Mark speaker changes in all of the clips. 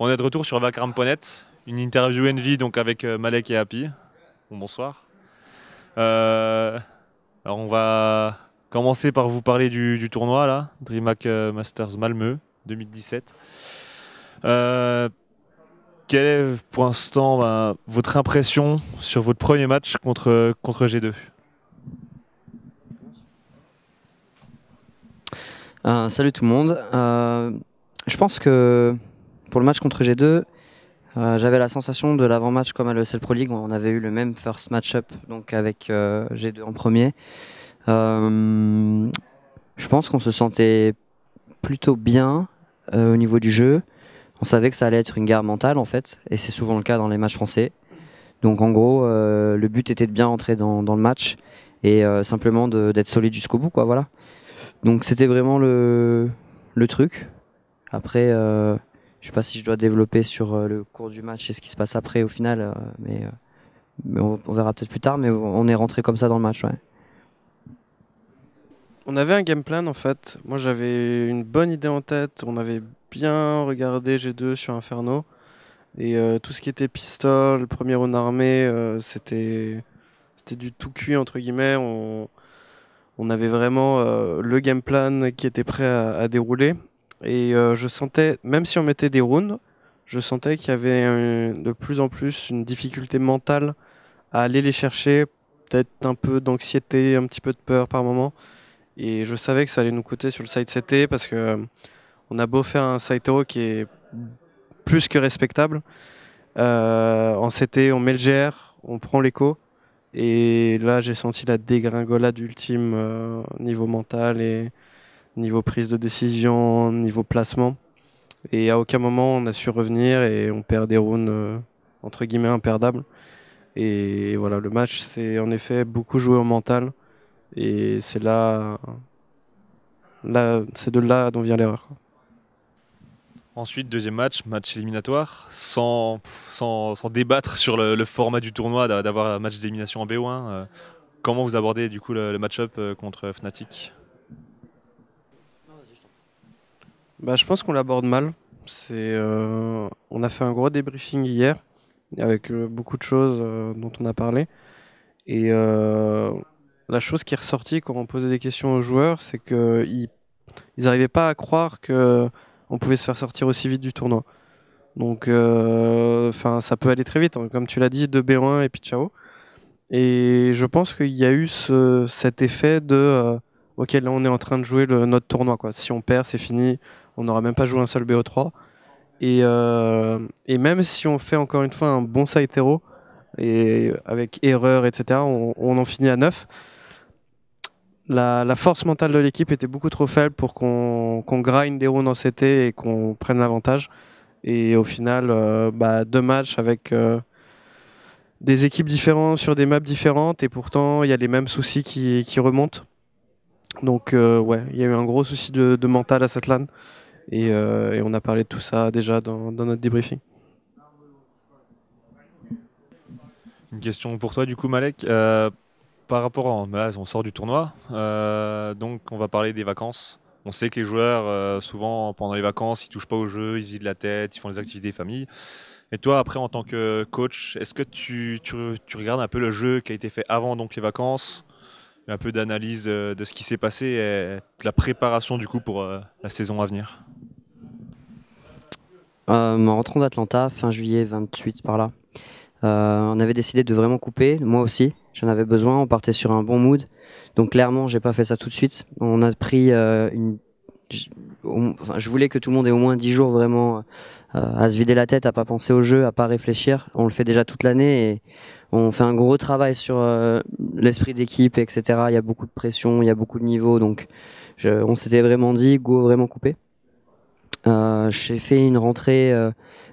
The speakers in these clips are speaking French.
Speaker 1: On est de retour sur Vakram.net, une interview Envy avec euh, Malek et Happy. Bon, bonsoir. Euh, on va commencer par vous parler du, tournoi là, DreamHack euh, Masters Malmö 2017. quelle est pour l'instant ben, votre impression sur votre premier match contre G2
Speaker 2: Salut tout le monde. je pense que pour le match contre G2, euh, j'avais la sensation de l'avant-match comme à l'ESL Pro League, on avait eu le même first match-up donc avec euh, G2 en premier. Euh, je pense qu'on se sentait plutôt bien au niveau du jeu. On savait que ça allait être une guerre mentale en fait, et c'est souvent le cas dans les matchs français. Donc en gros, le but était de bien entrer dans, le match et simplement d'être solide jusqu'au bout, quoi. Voilà. Donc c'était vraiment le, le truc. Après, je sais pas si je dois développer sur euh, le cours du match et ce qui se passe après au final, euh, mais, euh, on, verra peut-être plus tard. Mais on est rentré comme ça dans le match.
Speaker 3: On avait un game plan en fait. Moi j'avais une bonne idée en tête. On avait bien regardé G2 sur Inferno. Et tout ce qui était pistol, premier en armée, c'était c'était du tout cuit entre guillemets. On avait vraiment le game plan qui était prêt à dérouler. Et euh, je sentais, même si on mettait des rounds, je sentais qu'il y avait de plus en plus une difficulté mentale à aller les chercher, peut-être un peu d'anxiété, un petit peu de peur par moment. Et je savais que ça allait nous coûter sur le side CT parce que euh, on a beau faire un side hero qui est plus que respectable. Euh, en CT, on met le GR, on prend l'écho. Et là, j'ai senti la dégringolade ultime niveau mental et, niveau prise de décision, niveau placement. Et à aucun moment on a su revenir et on perd des rounds euh, entre guillemets imperdables. Et voilà, le match c'est en effet beaucoup joué au mental. Et c'est là, c'est de là dont vient l'erreur.
Speaker 1: Ensuite, deuxième match, match éliminatoire, sans, sans, débattre sur le, format du tournoi, d'avoir un match d'élimination en BO1. Euh, comment vous abordez du coup le, le match-up euh, contre Fnatic?
Speaker 3: Bah, Je pense qu'on l'aborde mal. Euh, on a fait un gros débriefing hier avec euh, beaucoup de choses euh, dont on a parlé. Et la chose qui est ressortie quand on posait des questions aux joueurs, c'est qu'ils n'arrivaient pas à croire qu'on pouvait se faire sortir aussi vite du tournoi. Donc, enfin, ça peut aller très vite. Hein. Comme tu l'as dit, 2B1 et puis ciao. Et je pense qu'il y a eu ce, cet effet de ok, là on est en train de jouer le, notre tournoi. Quoi. Si on perd, c'est fini on n'aura même pas joué un seul BO3. Euh, et, même si on fait encore une fois un bon side hero, et avec erreur, etc., on, en finit à 9. La, force mentale de l'équipe était beaucoup trop faible pour qu'on grind des rounds en CT et qu'on prenne l'avantage. Et au final, euh, bah, deux matchs avec euh, des équipes différentes sur des maps différentes et pourtant il y a les mêmes soucis qui, remontent. Donc ouais, il y a eu un gros souci de, de mental à cette LAN. Euh, et, on a parlé de tout ça déjà dans, notre débriefing.
Speaker 1: Une question pour toi du coup Malek. Euh, par rapport à... On sort du tournoi, euh, donc on va parler des vacances. On sait que les joueurs, souvent pendant les vacances, ils touchent pas au jeu, ils de la tête, ils font les activités famille. Et toi, après, en tant que coach, est-ce que tu, regardes un peu le jeu qui a été fait avant donc les vacances? Un peu d'analyse de, ce qui s'est passé et de la préparation du coup pour la saison à venir
Speaker 2: en rentrant d'Atlanta, fin juillet 28 par là, euh, on avait décidé de vraiment couper, moi aussi, j'en avais besoin, on partait sur un bon mood. Donc clairement, j'ai pas fait ça tout de suite. On a pris euh, une... Enfin, je voulais que tout le monde ait au moins 10 jours vraiment à se vider la tête, à pas penser au jeu, à pas réfléchir. On le fait déjà toute l'année et on fait un gros travail sur l'esprit d'équipe, etc. Il y a beaucoup de pression, il y a beaucoup de niveaux, donc on s'était vraiment dit, go, vraiment couper. Euh, j'ai fait une rentrée euh,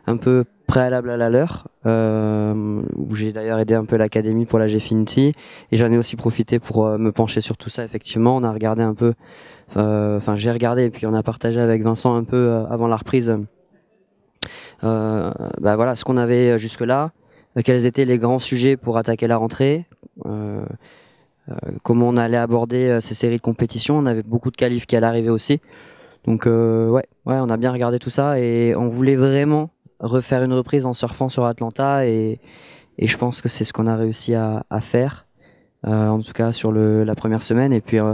Speaker 2: un peu préalable à la leur, euh, où j'ai d'ailleurs aidé un peu l'académie pour la Gfinity, et j'en ai aussi profité pour me pencher sur tout ça. Effectivement, on a regardé un peu, enfin j'ai regardé et puis on a partagé avec Vincent un peu avant la reprise. bah voilà, ce qu'on avait jusque là, quels étaient les grands sujets pour attaquer la rentrée. comment on allait aborder ces séries de compétitions. On avait beaucoup de qualifs qui allaient arriver aussi. Donc euh, ouais, ouais, on a bien regardé tout ça et on voulait vraiment refaire une reprise en surfant sur Atlanta et, et je pense que c'est ce qu'on a réussi à, à faire, euh, en tout cas sur le, la première semaine. Et puis euh,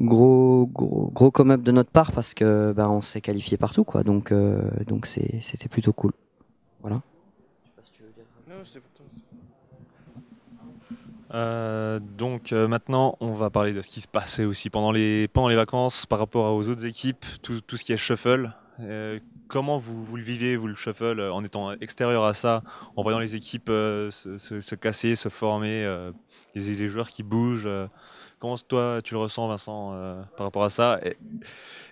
Speaker 2: gros gros, gros come-up de notre part parce que bah, on s'est qualifié partout quoi. Donc euh, donc c'est c'était plutôt cool. Voilà.
Speaker 1: Euh, donc euh, maintenant, on va parler de ce qui se passait aussi pendant les, vacances par rapport aux autres équipes, tout, ce qui est shuffle. Euh, comment vous, le vivez, vous, le shuffle, en étant extérieur à ça, en voyant les équipes se, se- se casser, se former, les, les joueurs qui bougent Comment toi, tu le ressens, Vincent, par rapport à ça?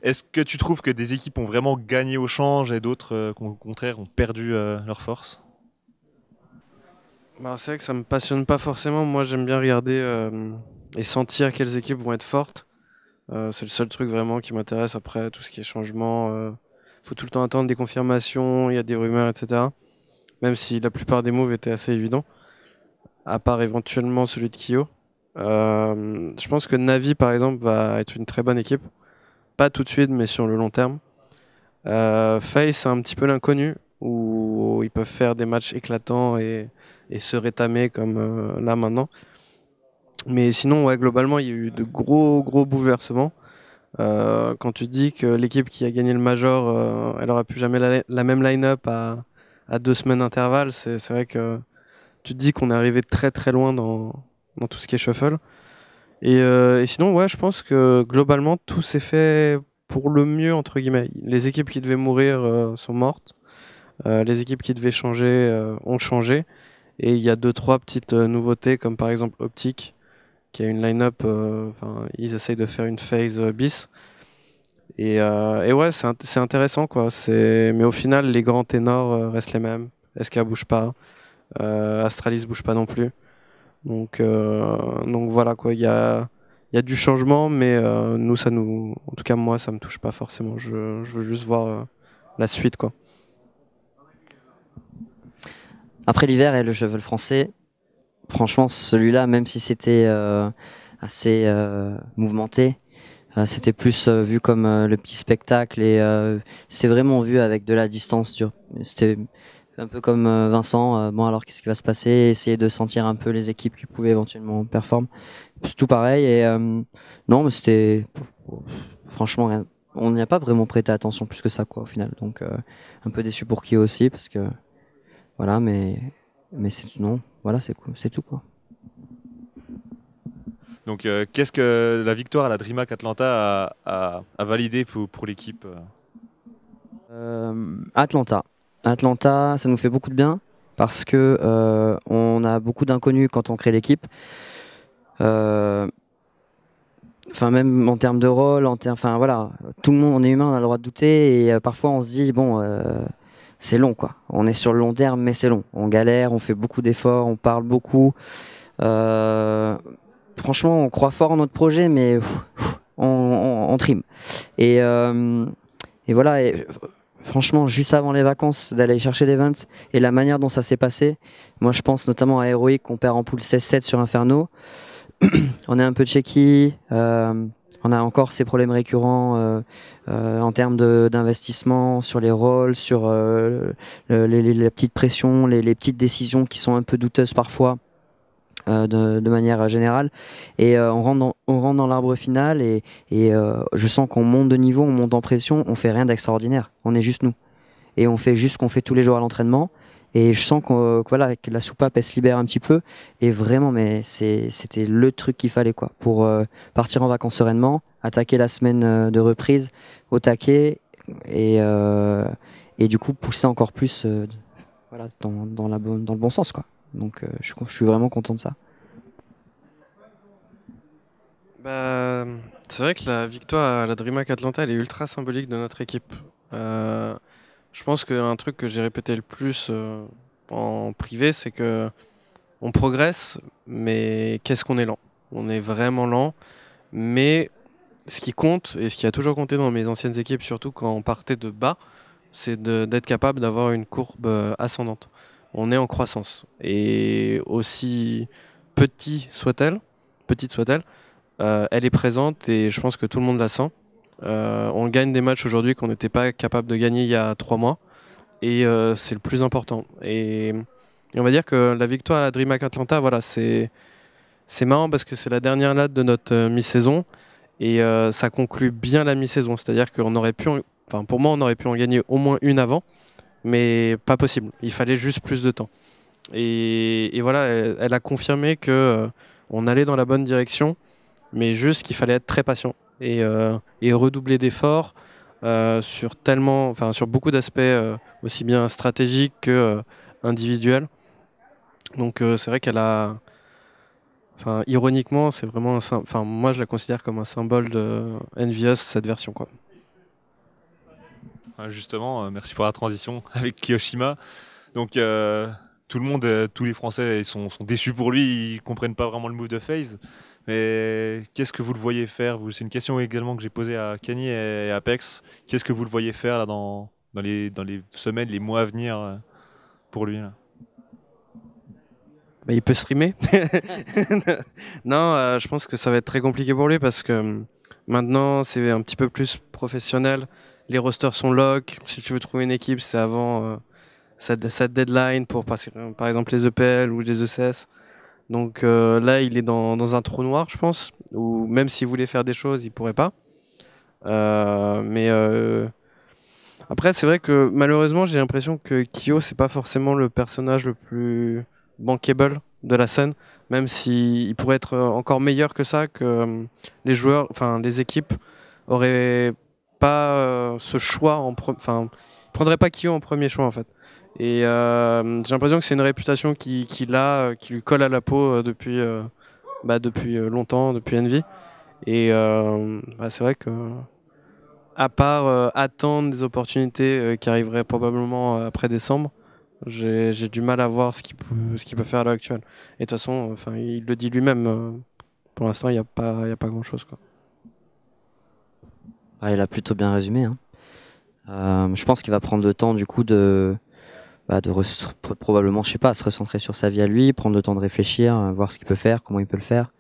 Speaker 1: Est-ce que tu trouves que des équipes ont vraiment gagné au change et d'autres, au contraire, ont perdu leur force?
Speaker 3: Bah, c'est vrai que ça me passionne pas forcément. Moi, j'aime bien regarder euh, et sentir quelles équipes vont être fortes. Euh, c'est le seul truc vraiment qui m'intéresse. Après, tout ce qui est changement, euh, faut tout le temps attendre des confirmations, il y a des rumeurs, etc. Même si la plupart des moves étaient assez évidents, à part éventuellement celui de Kyo. Euh, je pense que Navi, par exemple, va être une très bonne équipe. Pas tout de suite, mais sur le long terme. Euh, c'est un petit peu l'inconnu, où ils peuvent faire des matchs éclatants et, et se rétamer comme euh, là maintenant. Mais sinon, ouais, globalement, il y a eu de gros, gros bouleversements. Euh, quand tu dis que l'équipe qui a gagné le Major, euh, elle aura plus jamais la, même line-up à, deux semaines d'intervalle, c'est vrai que tu te dis qu'on est arrivé très très loin dans, tout ce qui est shuffle. Et, euh, et sinon, ouais, je pense que globalement, tout s'est fait pour le mieux, entre guillemets. Les équipes qui devaient mourir sont mortes. Les équipes qui devaient changer ont changé. Et il y a deux, trois petites euh, nouveautés, comme par exemple Optic, qui a une line-up, euh, ils essayent de faire une phase euh, bis. Et, et ouais, c'est int- c'est intéressant, quoi. Mais au final, les grands ténors restent les mêmes. SK bouge pas. Astralis bouge pas non plus. Donc, donc voilà, quoi. Il y a, y a du changement, mais nous, ça nous. En tout cas, moi, ça me touche pas forcément. Je, je veux juste voir la suite, quoi.
Speaker 2: Après l'hiver et le cheval français, franchement, celui-là, même si c'était euh, assez euh, mouvementé, euh, c'était plus vu comme le petit spectacle et c'était vraiment vu avec de la distance. C'était un peu comme Vincent. bon, alors qu'est-ce qui va se passer? Essayer de sentir un peu les équipes qui pouvaient éventuellement performer. C'est tout pareil. Et non, mais c'était franchement rien. On n'y a pas vraiment prêté attention plus que ça, quoi, au final. Donc, un peu déçu pour qui aussi, parce que voilà, mais mais c'est non, voilà, c'est c'est tout quoi.
Speaker 1: Donc, euh, qu'est-ce que la victoire à la DreamHack Atlanta a, a- a validé pour, pour l'équipe euh
Speaker 2: Euh, Atlanta, Atlanta, ça nous fait beaucoup de bien parce que euh, on a beaucoup d'inconnus quand on crée l'équipe. Enfin, même en termes de rôle, en enfin voilà, tout le monde, on est humain, on a le droit de douter et parfois on se dit bon, c'est long quoi. On est sur le long terme, mais c'est long. On galère, on fait beaucoup d'efforts, on parle beaucoup. Euh, franchement, on croit fort en notre projet, mais on, on, trime. Et, euh, voilà. Franchement, juste avant les vacances, d'aller chercher l'event et la manière dont ça s'est passé, moi je pense notamment à Heroic qu'on perd en poule 16-7 sur Inferno. on est un peu checky. Euh, on a encore ces problèmes récurrents euh, euh, en termes d'investissement sur les rôles, sur euh, le- les, la petite pression, les, petites décisions qui sont un peu douteuses parfois. euh, de, de manière générale. Et euh, on rentre dans, on rentre dans l'arbre final et, et je sens qu'on monte de niveau, on monte en pression, on fait rien d'extraordinaire, on est juste nous. Et on fait juste ce qu'on fait tous les jours à l'entraînement et je sens que, la soupape elle se libère un petit peu et vraiment mais c'était le truc qu'il fallait quoi pour euh, partir en vacances sereinement, attaquer la semaine euh, de reprise au taquet et, euh, et du coup pousser encore plus dans, le bon sens quoi. Donc je, suis- vraiment content de ça.
Speaker 3: Bah, c'est vrai que la victoire à la DreamHack Atlanta, elle est ultra symbolique de notre équipe. Je pense qu'un truc que j'ai répété le plus euh, en privé, c'est que on progresse, mais qu'est-ce qu'on est lent? On est vraiment lent, mais ce qui compte, et ce qui a toujours compté dans mes anciennes équipes, surtout quand on partait de bas, c'est d'être capable d'avoir une courbe euh, ascendante. On est en croissance. Et aussi petit soit-elle, petite soit-elle, euh, elle est présente et je pense que tout le monde la sent. Euh, on gagne des matchs aujourd'hui qu'on n'était pas capable de gagner il y a trois mois. et c'est le plus important. Et, on va dire que la victoire à la DreamHack Atlanta, voilà, c'est marrant parce que c'est la dernière latte de notre mi-saison et ça conclut bien la mi-saison. C'est-à-dire qu'on aurait pu, enfin pour moi, on aurait pu en gagner au moins une avant, mais pas possible. Il fallait juste plus de temps. Et, voilà, elle, a confirmé que euh, on allait dans la bonne direction, mais juste qu'il fallait être très patient et, euh, redoubler d'efforts euh, sur tellement, enfin sur beaucoup d'aspects aussi bien stratégiques que individuels. Donc c'est vrai qu'elle a, enfin ironiquement, c'est vraiment, un, enfin moi je la considère comme un symbole de Envious cette version quoi.
Speaker 1: Justement, merci pour la transition avec Kiyoshima. Donc tout le monde, euh, tous les Français sont, déçus pour lui, ils comprennent pas vraiment le move de FaZe. Mais qu'est-ce que vous le voyez faire? C'est une question également que j'ai posée à Kanye et à Apex. Qu'est-ce que vous le voyez faire là, dans, dans, les, dans les semaines, les mois à venir euh, pour lui
Speaker 3: bah, il peut streamer. non, euh, je pense que ça va être très compliqué pour lui parce que maintenant c'est un petit peu plus professionnel. Les rosters sont lock. Si tu veux trouver une équipe, c'est avant sa, deadline pour passer, par exemple les EPL ou les ECS. Donc euh, là, il est dans, un trou noir, je pense, où même s'il voulait faire des choses, il pourrait pas. Euh, mais euh, après, c'est vrai que malheureusement, j'ai l'impression que Kyo, c'est pas forcément le personnage le plus bankable de la scène, même s'il pourrait être encore meilleur que ça, que les joueurs, enfin les équipes auraient pas ce choix en, enfin, prendraient pas Kyo en premier choix en fait. Et euh, j'ai l'impression que c'est une réputation qui, qui, euh, qui lui colle à la peau euh, depuis, bah, depuis longtemps, depuis Envy. Et bah, c'est vrai que, à part attendre des opportunités qui arriveraient probablement après décembre, j'ai du mal à voir ce qu'il peut, peut faire à l'heure actuelle. Et de toute façon, enfin, il le dit lui-même, pour l'instant, il n'y a pas, a pas grand-chose.
Speaker 2: Ah, il a plutôt bien résumé. Hein. je pense qu'il va prendre le temps du coup de, bah, de probablement, je sais pas, se recentrer sur sa vie à lui, prendre le temps de réfléchir, euh, voir ce qu'il peut faire, comment il peut le faire.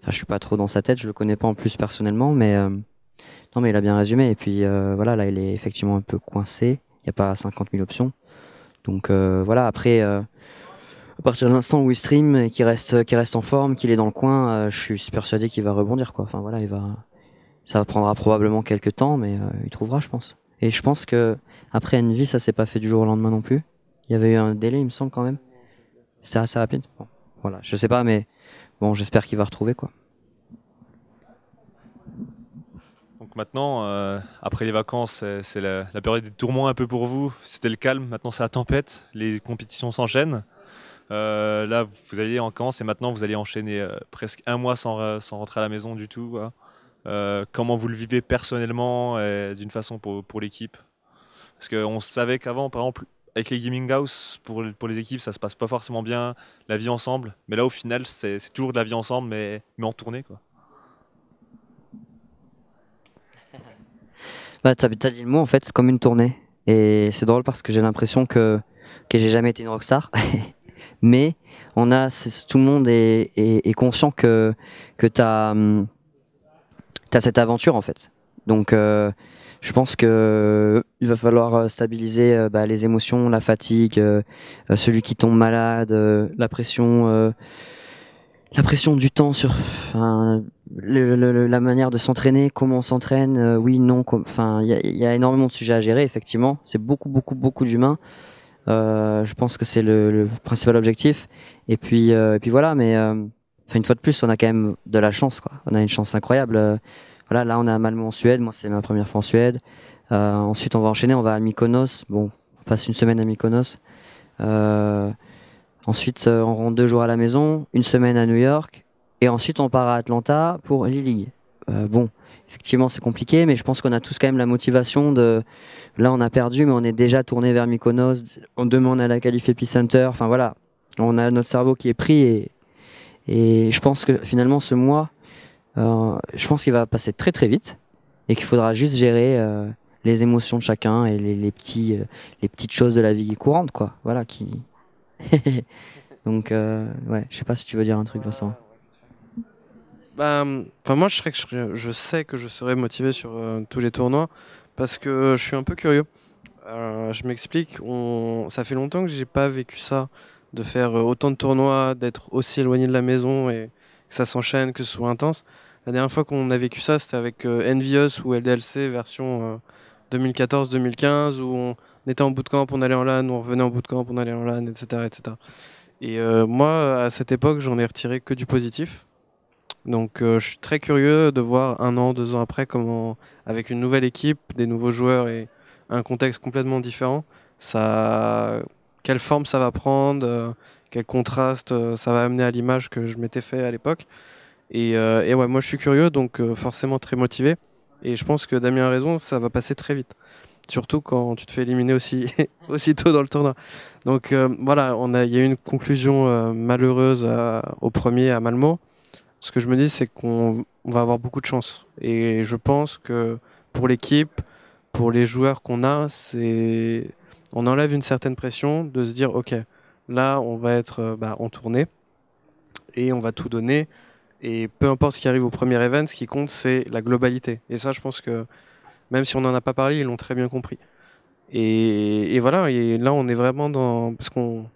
Speaker 2: Enfin, je suis pas trop dans sa tête, je le connais pas en plus personnellement, mais euh, non, mais il a bien résumé. Et puis euh, voilà, là, il est effectivement un peu coincé. Il n'y a pas 50 000 options. Donc voilà, après, à partir de l'instant où il stream et qu'il reste, qu'il reste en forme, qu'il est dans le coin, je suis persuadé qu'il va rebondir, quoi. Enfin voilà, il va, ça prendra probablement quelques temps, mais il trouvera, je pense. Et je pense que après Envy, ça s'est pas fait du jour au lendemain non plus. Il y avait eu un délai, il me semble quand même. C'était assez rapide. Bon, voilà, je sais pas, mais bon, j'espère qu'il va retrouver quoi.
Speaker 1: Donc maintenant, euh, après les vacances, c'est la, période des tourments un peu pour vous. C'était le calme, maintenant c'est la tempête, les compétitions s'enchaînent. Euh, là, vous allez en vacances et maintenant vous allez enchaîner euh, presque un mois sans, rentrer à la maison du tout. comment vous le vivez personnellement et d'une façon pour l'équipe? Parce qu'on savait qu'avant, par exemple, avec les gaming house, pour, pour les équipes, ça se passe pas forcément bien, la vie ensemble. Mais là, au final, c'est toujours de la vie ensemble, mais, mais en tournée, quoi.
Speaker 2: Bah, t'as as dit le mot, en fait, comme une tournée. Et c'est drôle parce que j'ai l'impression que, que j'ai jamais été une rockstar. mais on a, tout le monde est, est, conscient que, que tu as, hum, as, cette aventure, en fait. Donc, euh, je pense que euh, va falloir euh, stabiliser euh, bah, les émotions, la fatigue, celui qui tombe malade, la pression, la pression du temps sur la manière de s'entraîner, comment on s'entraîne, oui, non, enfin, il y a, énormément de sujets à gérer, effectivement. C'est beaucoup, beaucoup, beaucoup d'humains. je pense que c'est le, principal objectif. Et puis, et puis voilà, mais une fois de plus, on a quand même de la chance. On a une chance incroyable. Voilà, là on a Malmö en Suède, moi c'est ma première fois en Suède. Euh, ensuite on va enchaîner, on va à Mykonos. Bon, on passe une semaine à Mykonos. Euh, ensuite euh, on rentre deux jours à la maison, une semaine à New York, et ensuite on part à Atlanta pour l'e-league. bon, effectivement c'est compliqué, mais je pense qu'on a tous quand même la motivation de. Là on a perdu, mais on est déjà tourné vers Mykonos. On demande à la qualif Epicenter. Enfin voilà, on a notre cerveau qui est pris et, je pense que finalement ce mois je pense qu'il va passer très très vite et qu'il faudra juste gérer euh, les émotions de chacun et euh, les petites choses de la vie courante, quoi. Voilà, qui. Donc, ouais, je sais pas si tu veux dire un truc, Vincent.
Speaker 3: Bah, moi, je, sais que je serai motivé sur tous les tournois parce que je suis un peu curieux. Euh, je m'explique. Ça fait longtemps que j'ai pas vécu ça, de faire euh, autant de tournois, d'être aussi éloigné de la maison et que ça s'enchaîne, que ce soit intense. La dernière fois qu'on a vécu ça, c'était avec euh, Envious ou LDLC version 2014-2015 où on était en bootcamp, on allait en LAN, on revenait en bootcamp, on allait en LAN, etc. etc. Et moi, à cette époque, j'en ai retiré que du positif. Donc je suis très curieux de voir un an, deux ans après comment, avec une nouvelle équipe, des nouveaux joueurs et un contexte complètement différent, quelle forme ça va prendre, euh, quel contraste euh, ça va amener à l'image que je m'étais fait à l'époque. Et, euh, et, ouais, moi je suis curieux, donc forcément très motivé. Et je pense que Damien a raison, ça va passer très vite. Surtout quand tu te fais éliminer aussi, aussitôt dans le tournoi. Donc voilà, il y a eu une conclusion malheureuse au premier à Malmo. Ce que je me dis, c'est qu'on va avoir beaucoup de chance. Et je pense que pour l'équipe, pour les joueurs qu'on a, c'est on enlève une certaine pression de se dire ok, là on va être euh, bah, en tournée et on va tout donner. Et peu importe ce qui arrive au premier event, ce qui compte c'est la globalité. Et ça, je pense que même si on n'en a pas parlé, ils l'ont très bien compris. Et, voilà, et là on est vraiment dans parce qu'on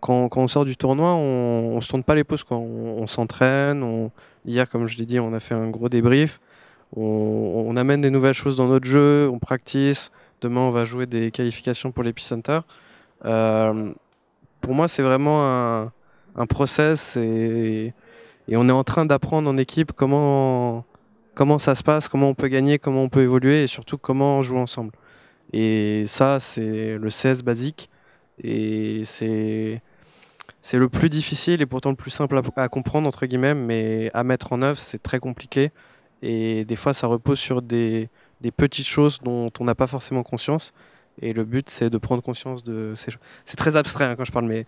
Speaker 3: quand, on sort du tournoi, on, on se tourne pas les pouces. On, s'entraîne. Hier, comme je l'ai dit, on a fait un gros débrief on, amène des nouvelles choses dans notre jeu, on practice. Demain, on va jouer des qualifications pour l'Epicenter. Euh, pour moi, c'est vraiment un, un process et, on est en train d'apprendre en équipe comment, comment ça se passe, comment on peut gagner, comment on peut évoluer et surtout comment on joue ensemble. Et ça, c'est le CS basique et c'est c'est le plus difficile et pourtant le plus simple à, à, comprendre entre guillemets, mais à mettre en œuvre, c'est très compliqué. Et des fois, ça repose sur des, des petites choses dont on n'a pas forcément conscience. Et le but, c'est de prendre conscience de ces choses. C'est très abstrait hein, quand je parle, mais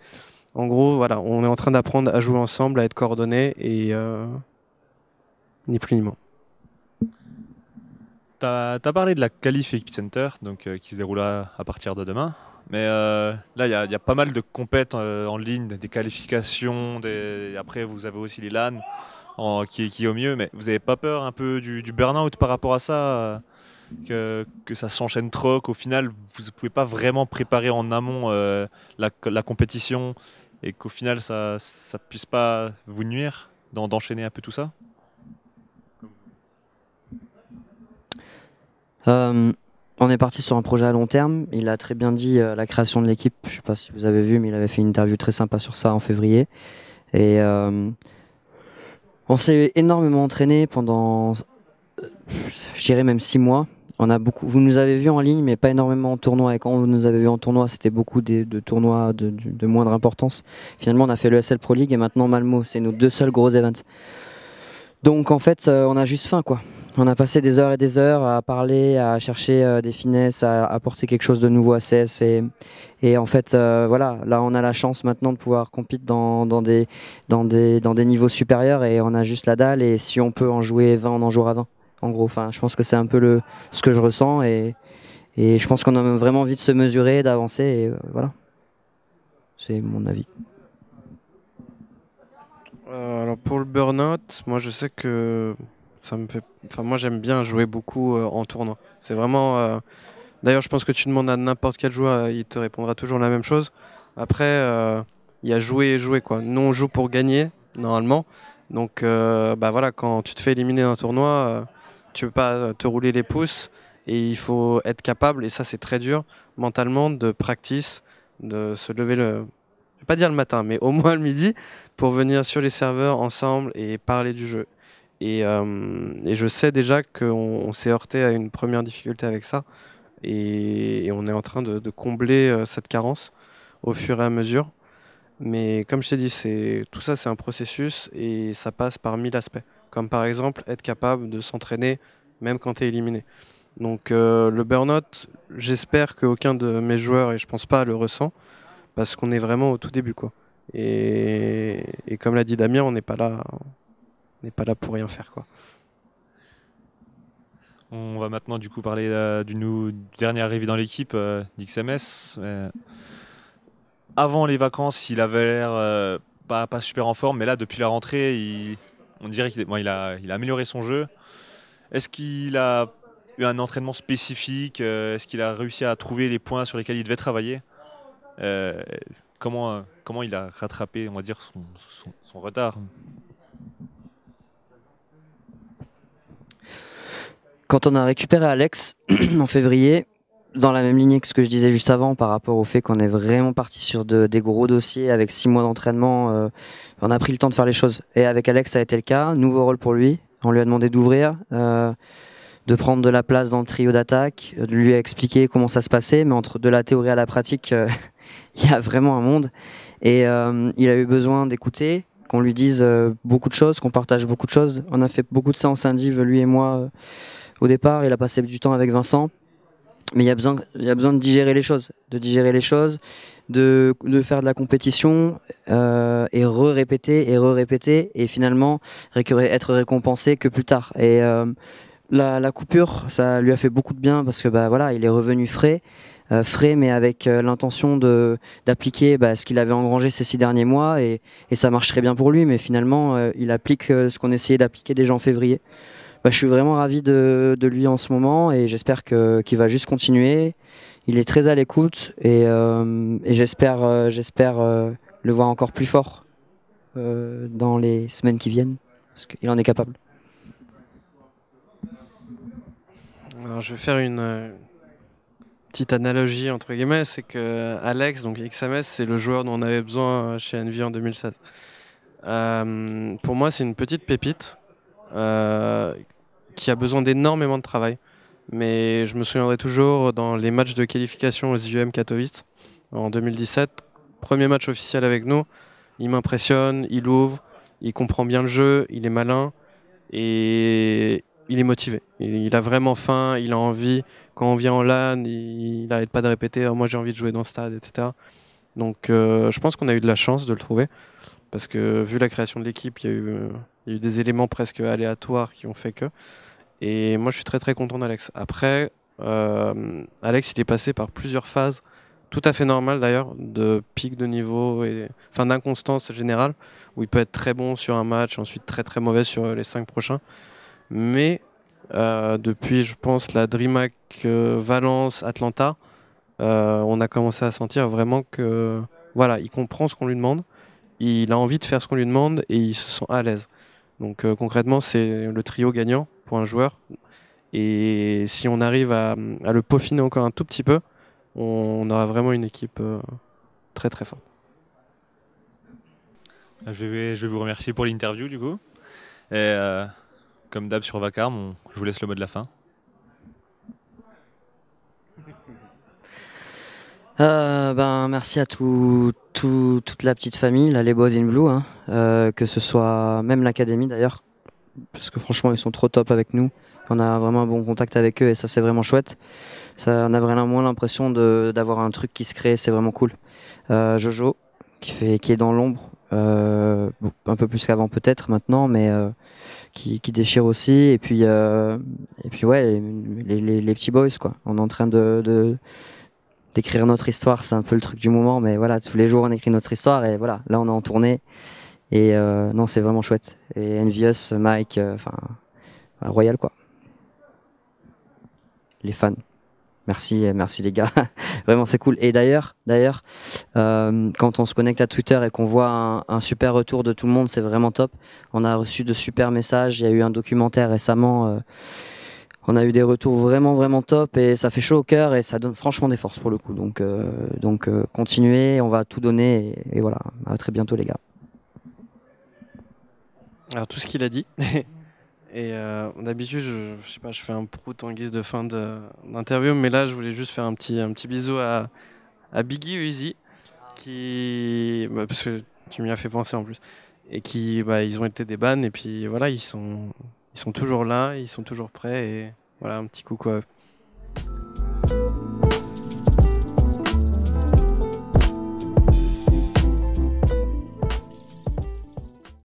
Speaker 3: en gros, voilà, on est en train d'apprendre à jouer ensemble, à être coordonnés, et euh, ni plus ni moins.
Speaker 1: Tu as, parlé de la qualif Epicenter, donc, euh, qui se déroulera à partir de demain. Mais euh, là, il y, a pas mal de compètes en ligne, des qualifications. Après, vous avez aussi les LAN qui, qui est au mieux. Mais vous n'avez pas peur un peu du, du burn-out par rapport à ça euh, que, ça s'enchaîne trop, qu'au final, vous ne pouvez pas vraiment préparer en amont euh, la, compétition et qu'au final, ça ne puisse pas vous nuire d'enchaîner un peu tout ça?
Speaker 2: Euh, on est parti sur un projet à long terme. Il a très bien dit la création de l'équipe. Je ne sais pas si vous avez vu, mais il avait fait une interview très sympa sur ça en février. Et on s'est énormément entraîné pendant, je dirais même six mois. On a beaucoup, vous nous avez vu en ligne, mais pas énormément en tournoi. Et quand vous nous avez vu en tournoi, c'était beaucoup de, tournois de, moindre importance. Finalement, on a fait le SL Pro League et maintenant Malmo. C'est nos deux seuls gros events. Donc en fait, euh, on a juste faim, quoi. On a passé des heures et des heures à parler, à chercher euh, des finesses, à apporter quelque chose de nouveau à CS. Et, en fait, euh, voilà, là, on a la chance maintenant de pouvoir des, dans, des, dans des niveaux supérieurs et on a juste la dalle. Et si on peut en jouer 20, on en jouera 20. En gros, enfin, je pense que c'est un peu le, ce que je ressens et, et je pense qu'on a vraiment envie de se mesurer, d'avancer. Et euh, voilà, c'est mon avis.
Speaker 3: alors pour le burn-out, moi je sais que ça me fait. Enfin, moi, j'aime bien jouer beaucoup euh, en tournoi. C'est vraiment. Euh, d'ailleurs, je pense que tu demandes à n'importe quel joueur, il te répondra toujours la même chose. Après, euh, il y a jouer et jouer quoi. Nous, on joue pour gagner normalement. Donc, bah voilà, quand tu te fais éliminer d'un tournoi, tu peux pas te rouler les pouces et il faut être capable. Et ça, c'est très dur mentalement de practice, de se lever le. Je vais pas dire le matin, mais au moins le midi pour venir sur les serveurs ensemble et parler du jeu. Euh, et, je sais déjà qu'on s'est heurté à une première difficulté avec ça. Et, on est en train de, combler euh, cette carence au fur et à mesure. Mais comme je t'ai dit, tout ça c'est un processus et ça passe par mille aspects. Comme par exemple être capable de s'entraîner même quand tu es éliminé. Donc euh, le burn-out, j'espère qu'aucun de mes joueurs, et je pense pas, le ressent, parce qu'on est vraiment au tout début. quoi. Et, comme l'a dit Damien, on n'est pas là n'est pas là pour rien faire. Quoi.
Speaker 1: On va maintenant du coup parler euh, du dernier arrivé dans l'équipe euh, d'XMS. Avant les vacances, il avait l'air pas, pas, super en forme, mais là depuis la rentrée, il, on dirait qu'il il a, amélioré son jeu. Est-ce qu'il a eu un entraînement spécifique Est-ce qu'il a réussi à trouver les points sur lesquels il devait travailler comment, comment il a rattrapé, on dire, son retard
Speaker 2: Quand on a récupéré Alex en février, dans la même lignée que ce que je disais juste avant par rapport au fait qu'on est vraiment parti sur des gros dossiers avec six mois d'entraînement, euh, on a pris le temps de faire les choses. Et avec Alex, ça a été le cas. Nouveau rôle pour lui. On lui a demandé d'ouvrir, euh, de prendre de la place dans le trio d'attaque, de lui expliquer comment ça se passait. Mais entre de la théorie à la pratique, euh, il y a vraiment un monde. Et il a eu besoin d'écouter, qu'on lui dise beaucoup de choses, qu'on partage beaucoup de choses. On a fait beaucoup de séances indives, lui et moi au départ, il a passé du temps avec Vincent, mais il y a besoin, y a besoin de digérer les choses, de digérer les choses, de, de faire de la compétition euh, et re-répéter et re-répéter et finalement être récompensé que plus tard. Et euh, la, la, coupure, ça lui a fait beaucoup de bien parce que bah voilà, il est revenu frais. Euh, frais mais avec l'intention de d'appliquer bah, ce qu'il avait engrangé ces six derniers mois et, et, ça marcherait bien pour lui mais finalement il applique ce qu'on essayait d'appliquer déjà en février bah, je suis vraiment ravi de, lui en ce moment et j'espère qu'il va juste continuer. Il est très à l'écoute et, euh, j'espère euh, euh, le voir encore plus fort dans les semaines qui viennent parce qu'il en est capable.
Speaker 3: Alors, je vais faire une petite analogie entre guillemets, c'est que Alex, donc XMS, c'est le joueur dont on avait besoin chez Envy en 2016. pour moi, c'est une petite pépite qui a besoin d'énormément de travail. Mais je me souviendrai toujours dans les matchs de qualification aux IUM Katowice en 2017, premier match officiel avec nous, il m'impressionne, il ouvre, il comprend bien le jeu, il est malin et il est motivé. Il, a vraiment faim, il a envie. Quand on vient en LAN, il n'arrête pas de répéter oh, Moi j'ai envie de jouer dans le stade, etc. Donc euh, je pense qu'on a eu de la chance de le trouver parce que vu la création de l'équipe, il y a eu il y a eu des éléments presque aléatoires qui ont fait que. Et moi, je suis très très content d'Alex. Après, euh, Alex, il est passé par plusieurs phases, tout à fait normales d'ailleurs, de pic de niveau et enfin d'inconstance générale, où il peut être très bon sur un match, ensuite très très mauvais sur les cinq prochains. Mais euh, depuis, je pense, la DreamHack euh, Valence, Atlanta, on a commencé à sentir vraiment que voilà, il comprend ce qu'on lui demande, il a envie de faire ce qu'on lui demande et il se sent à l'aise. Donc euh, concrètement, c'est le trio gagnant pour un joueur. Et si on arrive à, le peaufiner encore un tout petit peu, on, aura vraiment une équipe euh, très très forte.
Speaker 1: Je vais, je vais vous remercier pour l'interview du coup. Et euh, comme d'hab sur Vacarme, je vous laisse le mot de la fin.
Speaker 2: Euh, ben, merci à tout, toute la petite famille, les Boys in Blue, hein. euh, que ce soit même l'académie d'ailleurs, parce que franchement ils sont trop top avec nous. On a vraiment un bon contact avec eux et ça c'est vraiment chouette. Ça, on a vraiment l'impression d'avoir un truc qui se crée, c'est vraiment cool. Euh, Jojo, qui, fait, qui est dans l'ombre, un peu plus qu'avant peut-être maintenant, mais qui, déchire aussi. Et puis, et puis ouais, les, les, petits boys quoi. On est en train de d'écrire notre histoire, c'est un peu le truc du moment, mais voilà, tous les jours on écrit notre histoire et voilà, là on est en tournée et euh, non, c'est vraiment chouette. Et Envious, Mike, euh, enfin, Royal quoi. Les fans. Merci, merci les gars. Vraiment, c'est cool. Et d'ailleurs, d'ailleurs, euh, quand on se connecte à Twitter et qu'on voit un, un, super retour de tout le monde, c'est vraiment top. On a reçu de super messages. Il y a eu un documentaire récemment on a eu des retours vraiment vraiment top et ça fait chaud au cœur et ça donne franchement des forces pour le coup. Donc euh, donc euh, continuez, on va tout donner et, voilà. À très bientôt les gars.
Speaker 3: Alors tout ce qu'il a dit. et euh, d'habitude, je, sais pas, je fais un prout en guise de fin d'interview, mais là, je voulais juste faire un petit un petit bisou à, à Biggie Uzi, qui bah, parce que tu m'y as fait penser en plus, et qui bah, ils ont été des bannes et puis voilà, ils sont ils sont toujours là, ils sont toujours prêts et voilà, un petit coucou à eux.